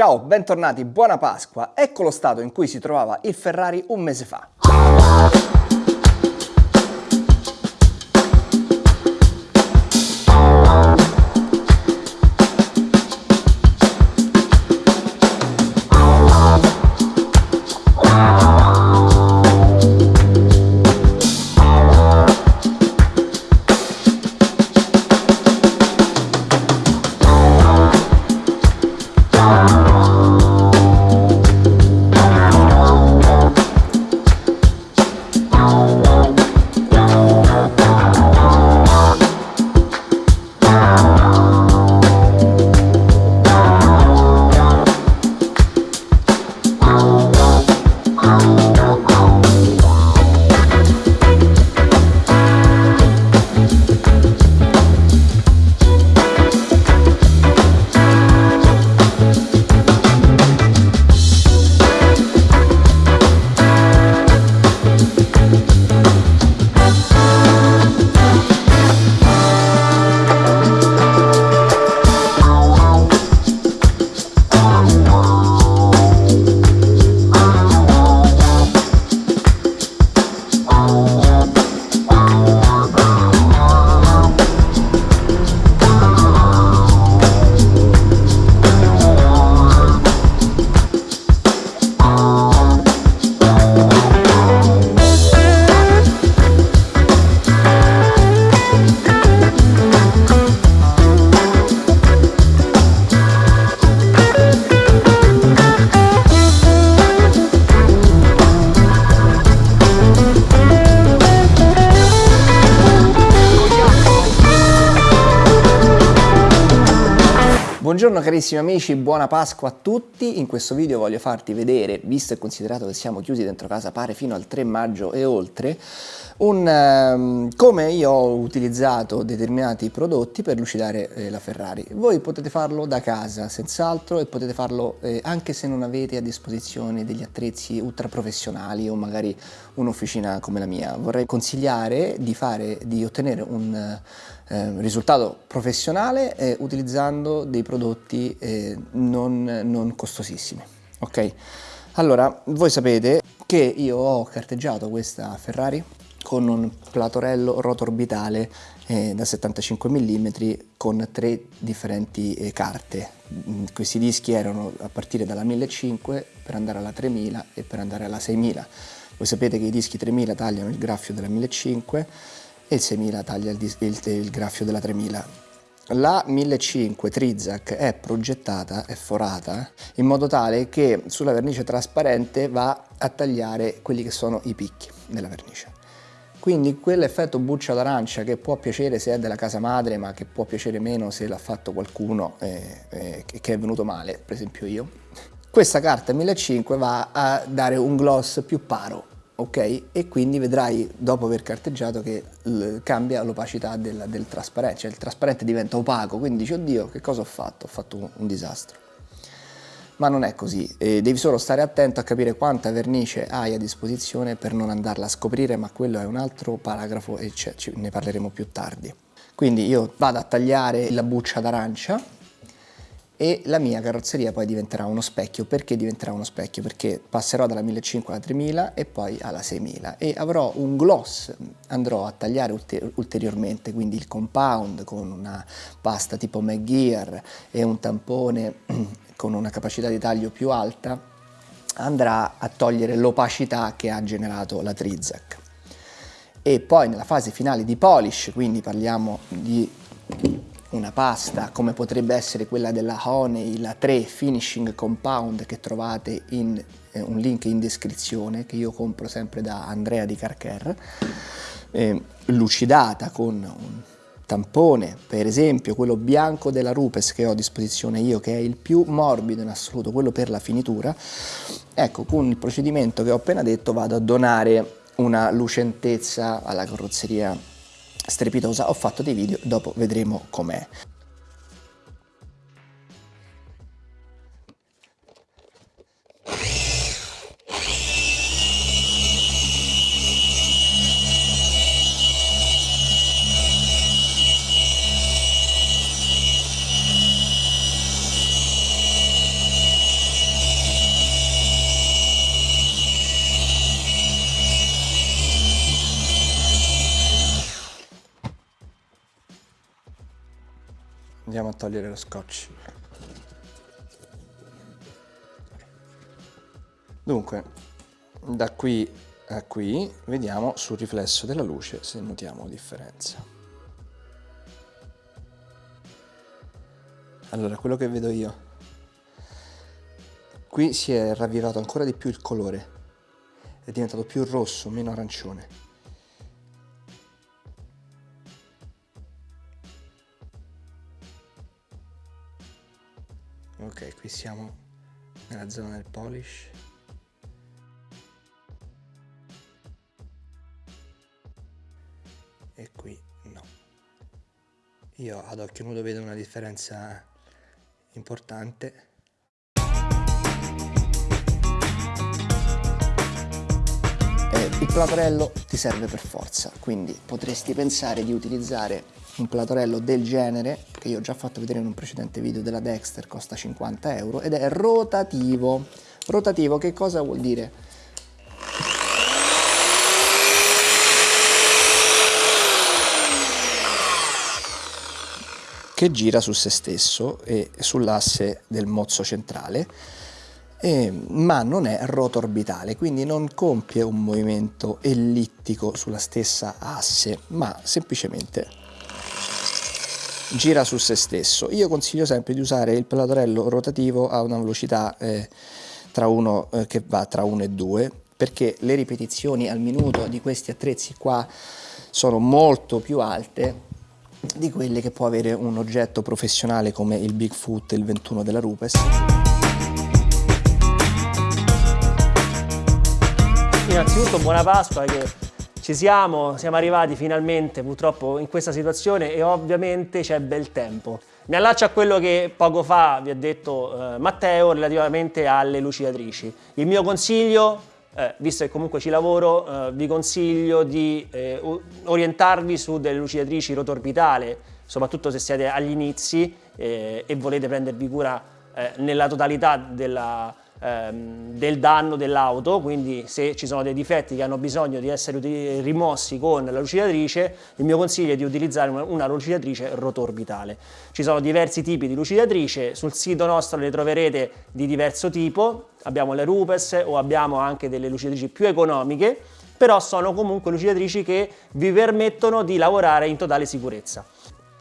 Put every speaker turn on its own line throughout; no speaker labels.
Ciao, bentornati, buona Pasqua. Ecco lo stato in cui si trovava il Ferrari un mese fa. Buongiorno carissimi amici, buona Pasqua a tutti. In questo video voglio farti vedere, visto e considerato che siamo chiusi dentro casa pare fino al 3 maggio e oltre, un, um, come io ho utilizzato determinati prodotti per lucidare eh, la Ferrari. Voi potete farlo da casa senz'altro e potete farlo eh, anche se non avete a disposizione degli attrezzi ultra professionali o magari un'officina come la mia. Vorrei consigliare di, fare, di ottenere un eh, risultato professionale eh, utilizzando dei prodotti eh, non, non costosissimi. Ok? Allora, voi sapete che io ho carteggiato questa Ferrari con un platorello rotoorbitale eh, da 75 mm con tre differenti eh, carte. Mm, questi dischi erano a partire dalla 1500 per andare alla 3000 e per andare alla 6000. Voi sapete che i dischi 3000 tagliano il graffio della 1500 e il 6000 taglia il, il, il graffio della 3000. La 1500 Trizac è progettata, è forata, in modo tale che sulla vernice trasparente va a tagliare quelli che sono i picchi della vernice. Quindi quell'effetto buccia d'arancia che può piacere se è della casa madre, ma che può piacere meno se l'ha fatto qualcuno eh, eh, che è venuto male, per esempio io, questa carta 1500 va a dare un gloss più paro, ok? E quindi vedrai dopo aver carteggiato che cambia l'opacità del, del, trasparente, cioè il trasparente diventa opaco, quindi dici oddio che cosa ho fatto? Ho fatto un, un disastro. Ma non è così, e devi solo stare attento a capire quanta vernice hai a disposizione per non andarla a scoprire, ma quello è un altro paragrafo e ne parleremo più tardi. Quindi io vado a tagliare la buccia d'arancia, e la mia carrozzeria poi diventerà uno specchio. Perché diventerà uno specchio? Perché passerò dalla 1500 alla 3000 e poi alla 6000 e avrò un gloss, andrò a tagliare ulteriormente, quindi il compound con una pasta tipo McGear e un tampone con una capacità di taglio più alta, andrà a togliere l'opacità che ha generato la Trizac. E poi nella fase finale di polish, quindi parliamo di una pasta come potrebbe essere quella della Honey, la 3 Finishing Compound che trovate in eh, un link in descrizione che io compro sempre da Andrea di Carcher, eh, lucidata con un tampone, per esempio quello bianco della Rupes che ho a disposizione io, che è il più morbido in assoluto, quello per la finitura, ecco, con il procedimento che ho appena detto vado a donare una lucentezza alla carrozzeria strepitosa, ho fatto dei video, dopo vedremo com'è. Andiamo a togliere lo scotch. Dunque da qui a qui vediamo sul riflesso della luce se notiamo differenza. Allora quello che vedo io. Qui si è ravvivato ancora di più il colore. È diventato più rosso meno arancione qui siamo nella zona del polish. E qui no. Io ad occhio nudo vedo una differenza importante platorello ti serve per forza quindi potresti pensare di utilizzare un platorello del genere che io ho già fatto vedere in un precedente video della Dexter costa 50 euro ed è rotativo rotativo che cosa vuol dire? che gira su se stesso e sull'asse del mozzo centrale eh, ma non è rotorbitale, quindi non compie un movimento ellittico sulla stessa asse, ma semplicemente gira su se stesso. Io consiglio sempre di usare il platorello rotativo a una velocità eh, tra uno, eh, che va tra 1 e 2 perché le ripetizioni al minuto di questi attrezzi qua sono molto più alte di quelle che può avere un oggetto professionale come il Bigfoot, il 21 della Rupes.
Innanzitutto buona Pasqua che ci siamo, siamo arrivati finalmente purtroppo in questa situazione e ovviamente c'è bel tempo. Mi allaccio a quello che poco fa vi ha detto eh, Matteo relativamente alle lucidatrici. Il mio consiglio, eh, visto che comunque ci lavoro, eh, vi consiglio di eh, orientarvi su delle lucidatrici rotorbitale, soprattutto se siete agli inizi eh, e volete prendervi cura eh, nella totalità della, ehm, del danno dell'auto, quindi se ci sono dei difetti che hanno bisogno di essere rimossi con la lucidatrice, il mio consiglio è di utilizzare una, una lucidatrice rotorbitale. Ci sono diversi tipi di lucidatrice, sul sito nostro le troverete di diverso tipo, abbiamo le Rupes o abbiamo anche delle lucidatrici più economiche, però sono comunque lucidatrici che vi permettono di lavorare in totale sicurezza.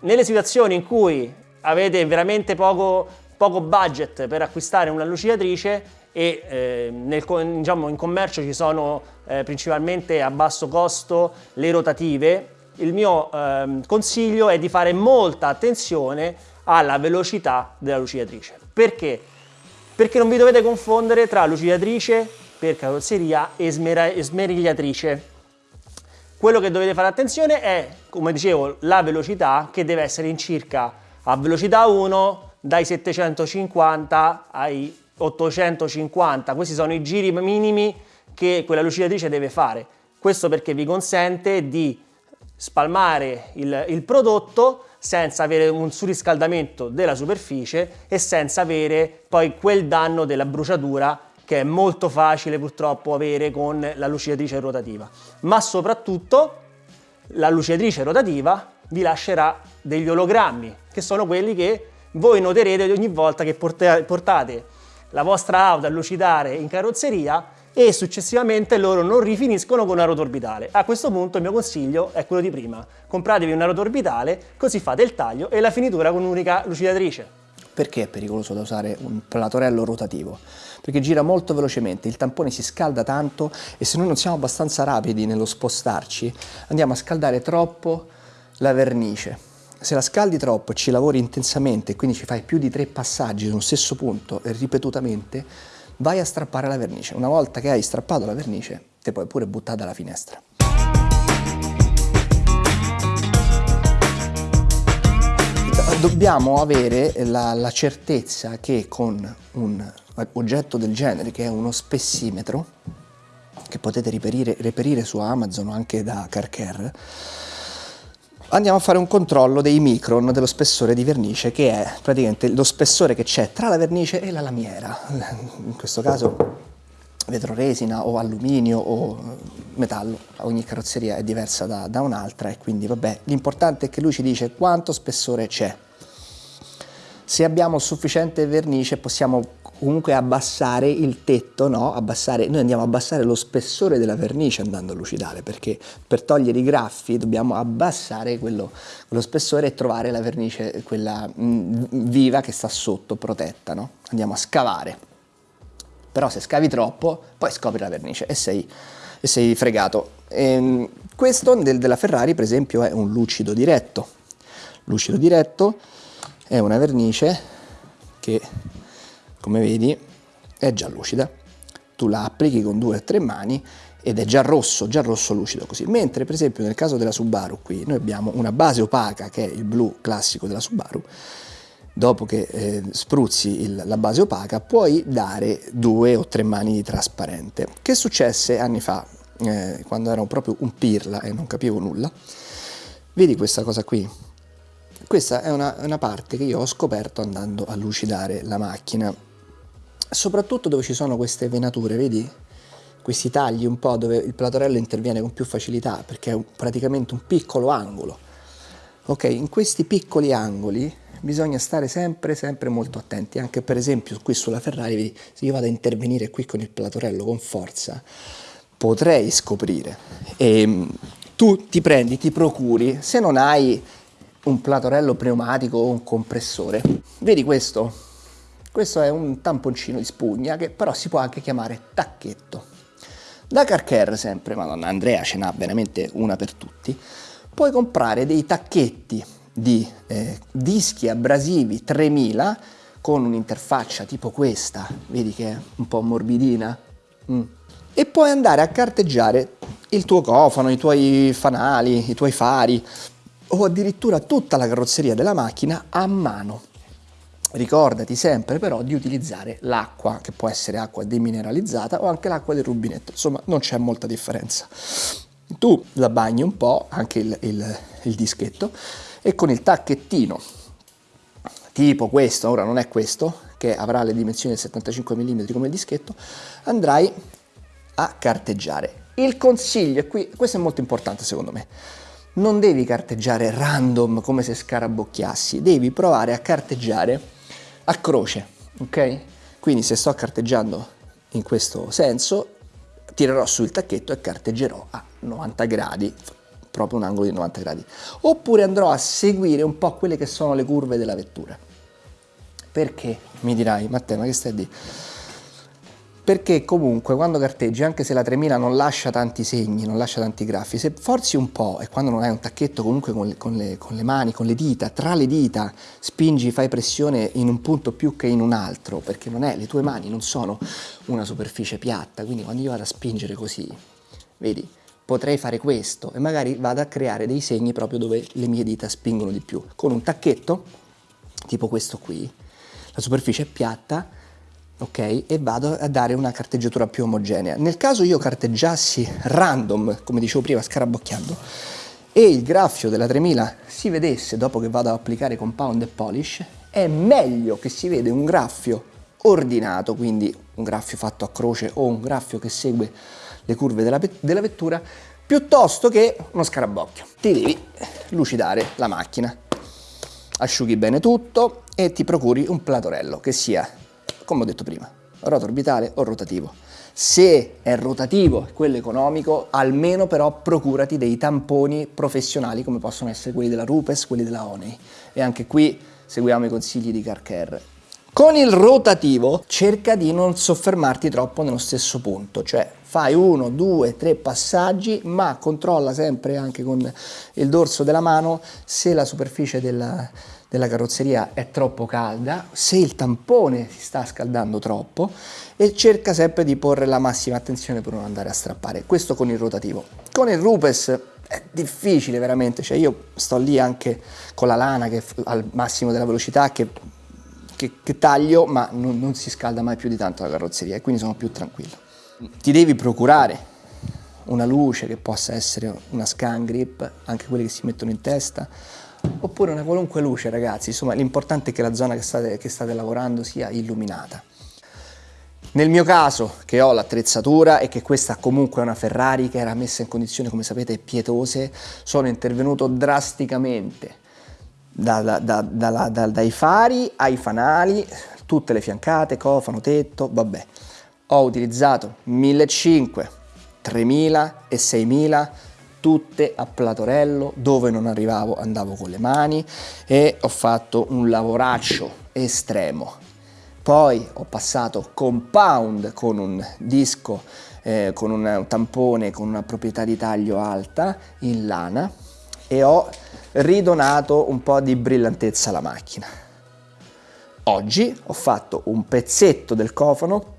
Nelle situazioni in cui avete veramente poco poco budget per acquistare una lucidatrice e eh, nel, diciamo, in commercio ci sono eh, principalmente a basso costo le rotative. Il mio eh, consiglio è di fare molta attenzione alla velocità della lucidatrice. Perché? Perché non vi dovete confondere tra lucidatrice per carrozzeria e smerigliatrice. Quello che dovete fare attenzione è, come dicevo, la velocità che deve essere in circa a velocità 1 dai 750 ai 850, questi sono i giri minimi che quella lucidatrice deve fare. Questo perché vi consente di spalmare il, il prodotto senza avere un surriscaldamento della superficie e senza avere poi quel danno della bruciatura che è molto facile purtroppo avere con la lucidatrice rotativa. Ma soprattutto la lucidatrice rotativa vi lascerà degli ologrammi, che sono quelli che voi noterete ogni volta che portate la vostra auto a lucidare in carrozzeria e successivamente loro non rifiniscono con una rotorbitale. A questo punto il mio consiglio è quello di prima, compratevi una rotorbitale così fate il taglio e la finitura con un'unica lucidatrice.
Perché è pericoloso da usare un platorello rotativo? Perché gira molto velocemente, il tampone si scalda tanto e se noi non siamo abbastanza rapidi nello spostarci andiamo a scaldare troppo la vernice se la scaldi troppo e ci lavori intensamente, quindi ci fai più di tre passaggi sullo stesso punto e ripetutamente, vai a strappare la vernice. Una volta che hai strappato la vernice, te puoi pure buttare dalla finestra. Dobbiamo avere la, la certezza che con un oggetto del genere, che è uno spessimetro, che potete reperire, reperire su Amazon o anche da Carcare, andiamo a fare un controllo dei micron dello spessore di vernice che è praticamente lo spessore che c'è tra la vernice e la lamiera. In questo caso vetro resina o alluminio o metallo. Ogni carrozzeria è diversa da, da un'altra e quindi vabbè l'importante è che lui ci dice quanto spessore c'è. Se abbiamo sufficiente vernice possiamo comunque abbassare il tetto, no? abbassare, noi andiamo a abbassare lo spessore della vernice andando a lucidare perché per togliere i graffi dobbiamo abbassare quello, quello spessore e trovare la vernice, quella mh, mm, viva che sta sotto, protetta. No? Andiamo a scavare. Però se scavi troppo poi scopri la vernice e sei, e sei fregato. E, ehm, questo del, della Ferrari per esempio è un lucido diretto. Lucido diretto è una vernice che come vedi è già lucida tu la applichi con due o tre mani ed è già rosso, già rosso lucido così. Mentre per esempio nel caso della Subaru qui noi abbiamo una base opaca che è il blu classico della Subaru, dopo che eh, spruzzi il, la base opaca puoi dare due o tre mani di trasparente. Che successe anni fa, eh, quando ero proprio un pirla e non capivo nulla? Vedi questa cosa qui? Questa è una, una parte che io ho scoperto andando a lucidare la macchina, soprattutto dove ci sono queste venature, vedi? Questi tagli un po' dove il platorello interviene con più facilità perché è praticamente un piccolo angolo. Ok, in questi piccoli angoli bisogna stare sempre, sempre molto attenti, anche per esempio qui sulla Ferrari, vedi, se io vado a intervenire qui con il platorello con forza, potrei scoprire. E ehm, tu ti prendi, ti procuri, se non hai un platorello pneumatico o un compressore. Vedi questo? Questo è un tamponcino di spugna che però si può anche chiamare tacchetto. Da Carcare sempre, madonna Andrea ce n'ha veramente una per tutti, puoi comprare dei tacchetti di eh, dischi abrasivi 3000 con un'interfaccia tipo questa, vedi che è un po' morbidina, mm. e puoi andare a carteggiare il tuo cofano, i tuoi fanali, i tuoi fari, o addirittura tutta la carrozzeria della macchina a mano. Ricordati sempre però di utilizzare l'acqua, che può essere acqua demineralizzata o anche l'acqua del rubinetto, insomma non c'è molta differenza. Tu la bagni un po', anche il, il, il dischetto, e con il tacchettino, tipo questo, ora non è questo, che avrà le dimensioni del 75 mm come dischetto, andrai a carteggiare. Il consiglio, qui, questo è molto importante secondo me, non devi carteggiare random come se scarabocchiassi, devi provare a carteggiare a croce, ok? Quindi se sto carteggiando in questo senso, tirerò su il tacchetto e carteggerò a 90 gradi, proprio un angolo di 90 gradi. Oppure andrò a seguire un po' quelle che sono le curve della vettura. Perché? Mi dirai, Matteo, ma che stai a dire? Perché comunque quando carteggi, anche se la 3000 non lascia tanti segni, non lascia tanti graffi, se forzi un po' e quando non hai un tacchetto comunque con le, con le, con le mani, con le dita, tra le dita, spingi, fai pressione in un punto più che in un altro, perché non è, le tue mani non sono una superficie piatta, quindi quando io vado a spingere così, vedi, potrei fare questo e magari vado a creare dei segni proprio dove le mie dita spingono di più. Con un tacchetto, tipo questo qui, la superficie è piatta, ok? E vado a dare una carteggiatura più omogenea. Nel caso io carteggiassi random, come dicevo prima, scarabocchiando, e il graffio della 3000 si vedesse dopo che vado ad applicare compound e polish, è meglio che si vede un graffio ordinato, quindi un graffio fatto a croce o un graffio che segue le curve della, della vettura, piuttosto che uno scarabocchio. Ti devi lucidare la macchina, asciughi bene tutto e ti procuri un platorello che sia come ho detto prima, roto orbitale o rotativo. Se è rotativo, quello economico, almeno però procurati dei tamponi professionali come possono essere quelli della Rupes, quelli della Onei. E anche qui seguiamo i consigli di CarCare. Con il rotativo cerca di non soffermarti troppo nello stesso punto, cioè fai uno, due, tre passaggi, ma controlla sempre anche con il dorso della mano se la superficie della, della carrozzeria è troppo calda, se il tampone si sta scaldando troppo e cerca sempre di porre la massima attenzione per non andare a strappare. Questo con il rotativo. Con il Rupes è difficile veramente, cioè io sto lì anche con la lana che al massimo della velocità che, che, che taglio ma non, non si scalda mai più di tanto la carrozzeria e quindi sono più tranquillo. Ti devi procurare una luce che possa essere una scan grip, anche quelle che si mettono in testa, oppure una qualunque luce ragazzi, insomma l'importante è che la zona che state, che state lavorando sia illuminata. Nel mio caso, che ho l'attrezzatura e che questa comunque è una Ferrari che era messa in condizioni, come sapete, pietose, sono intervenuto drasticamente da, da, da, dai fari ai fanali, tutte le fiancate, cofano, tetto, vabbè. Ho utilizzato 1500, 3000 e 6000 tutte a platorello dove non arrivavo andavo con le mani e ho fatto un lavoraccio estremo. Poi ho passato compound con un disco eh, con un tampone con una proprietà di taglio alta in lana e ho ridonato un po' di brillantezza alla macchina. Oggi ho fatto un pezzetto del cofano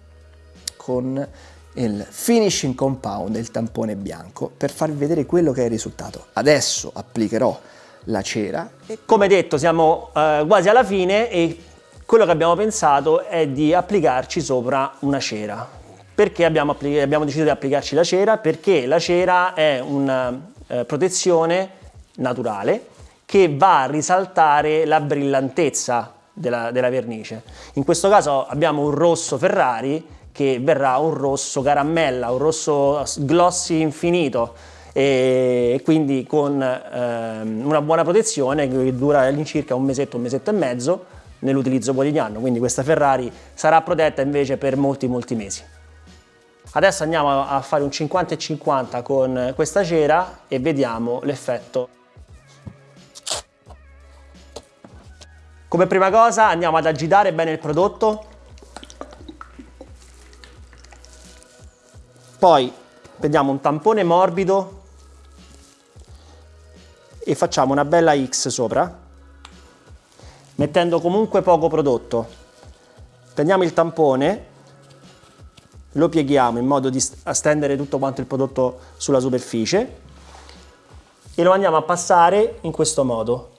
con il finishing compound, il tampone bianco, per farvi vedere quello che è il risultato. Adesso applicherò la cera.
Come detto siamo eh, quasi alla fine e quello che abbiamo pensato è di applicarci sopra una cera. Perché abbiamo, abbiamo deciso di applicarci la cera? Perché la cera è una eh, protezione naturale che va a risaltare la brillantezza della, della vernice. In questo caso abbiamo un rosso Ferrari che verrà un rosso caramella, un rosso glossy infinito e quindi con ehm, una buona protezione che dura all'incirca un mesetto, un mesetto e mezzo nell'utilizzo quotidiano, quindi questa Ferrari sarà protetta invece per molti molti mesi. Adesso andiamo a fare un 50 e 50 con questa cera e vediamo l'effetto. Come prima cosa andiamo ad agitare bene il prodotto Poi prendiamo un tampone morbido e facciamo una bella X sopra, mettendo comunque poco prodotto. Prendiamo il tampone, lo pieghiamo in modo da stendere tutto quanto il prodotto sulla superficie e lo andiamo a passare in questo modo.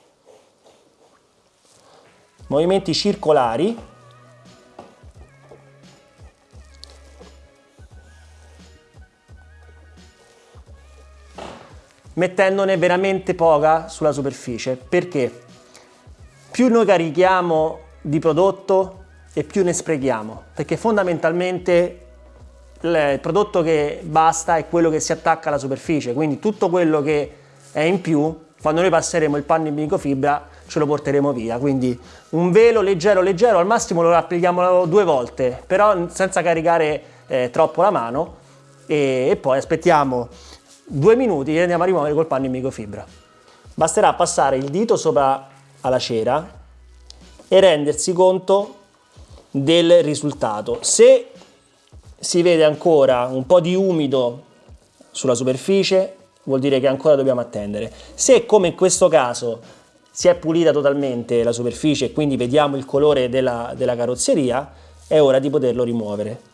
Movimenti circolari mettendone veramente poca sulla superficie. Perché? Più noi carichiamo di prodotto e più ne sprechiamo, perché fondamentalmente il prodotto che basta è quello che si attacca alla superficie, quindi tutto quello che è in più, quando noi passeremo il panno in microfibra, ce lo porteremo via. Quindi un velo leggero leggero, al massimo lo applichiamo due volte, però senza caricare eh, troppo la mano e, e poi aspettiamo due minuti e andiamo a rimuovere col panno in microfibra. Basterà passare il dito sopra alla cera e rendersi conto del risultato. Se si vede ancora un po' di umido sulla superficie vuol dire che ancora dobbiamo attendere. Se come in questo caso si è pulita totalmente la superficie e quindi vediamo il colore della, della carrozzeria è ora di poterlo rimuovere.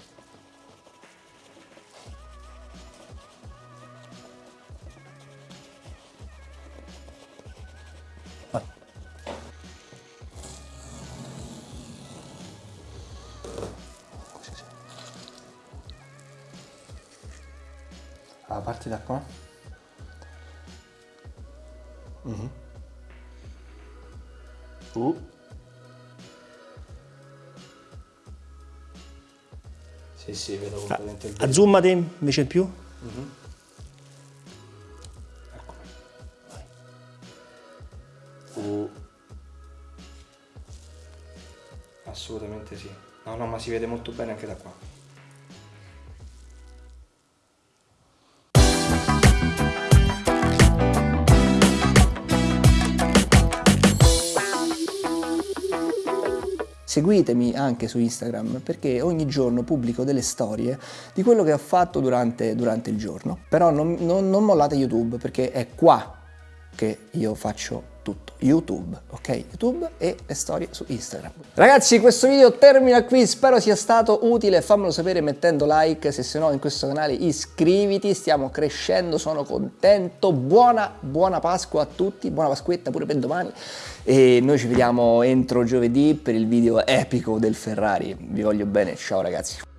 A parte da qua mm -hmm. uh. sì sì vedo completamente il
ah, azzoomate invece in più mm -hmm.
uh. assolutamente sì no no ma si vede molto bene anche da qua seguitemi anche su Instagram perché ogni giorno pubblico delle storie di quello che ho fatto durante, durante il giorno. Però non, non, non mollate YouTube perché è qua che io faccio tutto. YouTube, ok? YouTube e le storie su Instagram. Ragazzi, questo video termina qui, spero sia stato utile, fammelo sapere mettendo like, se se no in questo canale iscriviti, stiamo crescendo, sono contento, buona, buona Pasqua a tutti, buona Pasquetta pure per domani. E noi ci vediamo entro giovedì per il video epico del Ferrari, vi voglio bene, ciao ragazzi.